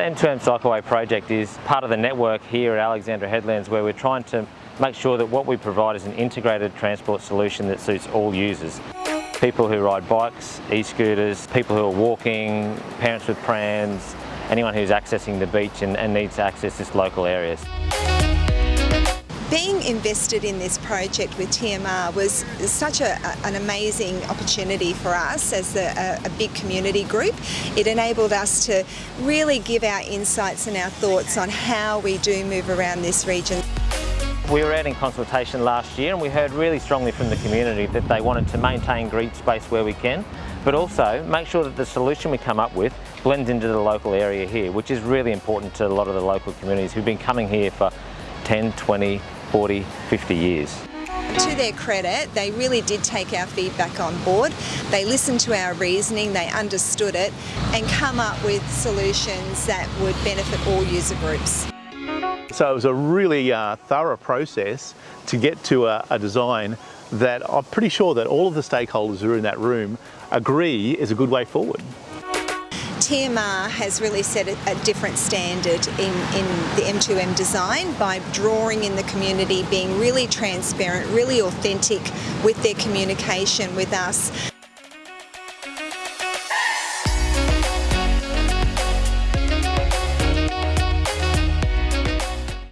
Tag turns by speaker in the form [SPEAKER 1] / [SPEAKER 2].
[SPEAKER 1] M2M Cycleway project is part of the network here at Alexandra Headlands where we're trying to make sure that what we provide is an integrated transport solution that suits all users. People who ride bikes, e-scooters, people who are walking, parents with prams, anyone who's accessing the beach and, and needs to access this local areas.
[SPEAKER 2] Being invested in this project with TMR was such a, an amazing opportunity for us as a, a, big community group. It enabled us to really give our insights and our thoughts on how we do move around this region.
[SPEAKER 1] We were out in consultation last year and we heard really strongly from the community that they wanted to maintain green space where we can, but also make sure that the solution we come up with blends into the local area here, which is really important to a lot of the local communities who've been coming here for 10, 20, 40, 50 years.
[SPEAKER 2] To their credit, they really did take our feedback on board. They listened to our reasoning, they understood it and come up with solutions that would benefit all user groups.
[SPEAKER 3] So it was a really uh, thorough process to get to a, a design that I'm pretty sure that all of the stakeholders who are in that room agree is a good way forward.
[SPEAKER 2] TMR has really set a, different standard in, in the M2M design by drawing in the community, being really transparent, really authentic with their communication with us.